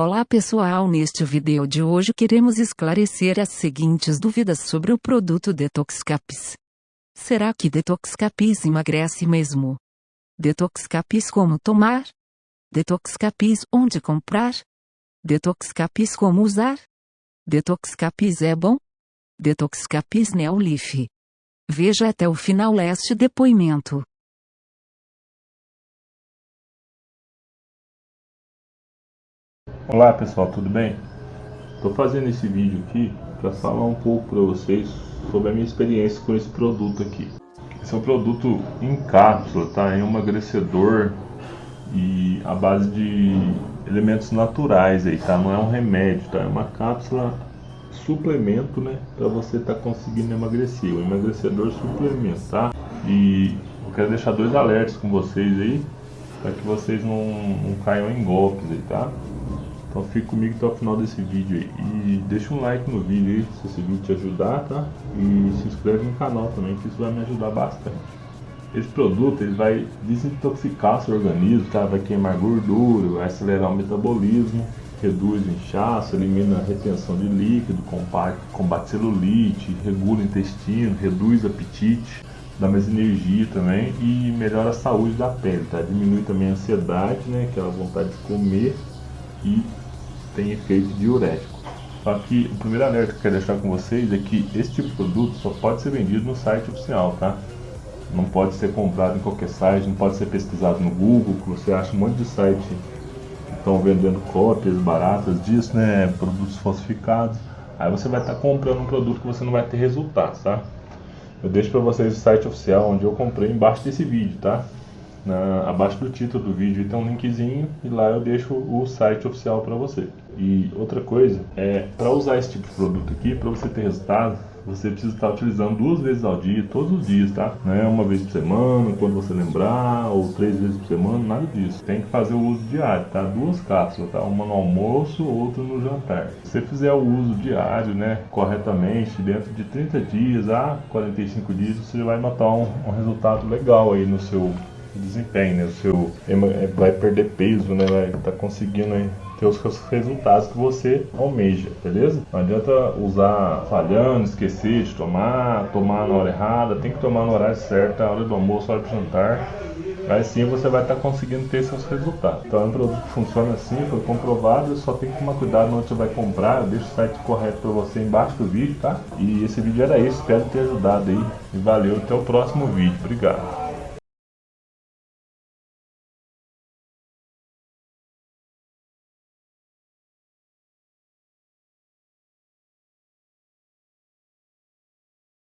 Olá pessoal, neste vídeo de hoje queremos esclarecer as seguintes dúvidas sobre o produto Detoxcapis. Será que Detoxcapis emagrece mesmo? Detoxcapis como tomar? Detoxcapis onde comprar? Detoxcapis como usar? Detoxcapis é bom? Detoxcapis Neolif. Veja até o final este depoimento. Olá pessoal, tudo bem? Estou fazendo esse vídeo aqui para falar um pouco para vocês sobre a minha experiência com esse produto aqui. Esse é um produto em cápsula, tá? É um emagrecedor e a base de elementos naturais aí, tá? Não é um remédio, tá? É uma cápsula suplemento, né? Para você estar tá conseguindo emagrecer, um emagrecedor suplementar. E eu quero deixar dois alertas com vocês aí, para que vocês não, não caiam em golpes aí, tá? Então fique comigo até o final desse vídeo aí. E deixa um like no vídeo aí, se esse vídeo te ajudar, tá? E se inscreve no canal também, que isso vai me ajudar bastante. Esse produto ele vai desintoxicar seu organismo, tá? Vai queimar gordura, vai acelerar o metabolismo, reduz o inchaço, elimina a retenção de líquido, combate, combate celulite, regula o intestino, reduz o apetite, dá mais energia também e melhora a saúde da pele, tá? Diminui também a ansiedade, né? Aquela vontade de comer e tem efeito diurético. Só que o primeiro alerta que eu quero deixar com vocês é que esse tipo de produto só pode ser vendido no site oficial, tá? Não pode ser comprado em qualquer site, não pode ser pesquisado no Google, que você acha um monte de site que estão vendendo cópias baratas disso, né? Produtos falsificados. Aí você vai estar tá comprando um produto que você não vai ter resultado, tá? Eu deixo para vocês o site oficial onde eu comprei embaixo desse vídeo, tá? Na, abaixo do título do vídeo tem um linkzinho e lá eu deixo o site oficial para você. E outra coisa, é para usar esse tipo de produto aqui, para você ter resultado, você precisa estar utilizando duas vezes ao dia, todos os dias, tá? Não é uma vez por semana, quando você lembrar, ou três vezes por semana, nada disso. Tem que fazer o uso diário, tá? Duas cápsulas, tá? Uma no almoço, outra no jantar. Se você fizer o uso diário, né, corretamente, dentro de 30 dias a 45 dias, você vai notar um, um resultado legal aí no seu desempenho, né? O seu é, vai perder peso, né? Vai tá conseguindo aí, ter os resultados que você almeja, beleza? Não adianta usar falhando, esquecer de tomar, tomar na hora errada, tem que tomar no horário certo, a hora do almoço, a hora do jantar. Aí sim você vai estar tá conseguindo ter seus resultados. Então é um produto que funciona assim, foi comprovado, só tem que tomar cuidado onde você vai comprar. Eu deixo o site correto para você embaixo do vídeo, tá? E esse vídeo era isso, espero ter ajudado aí. E valeu, até o próximo vídeo. Obrigado.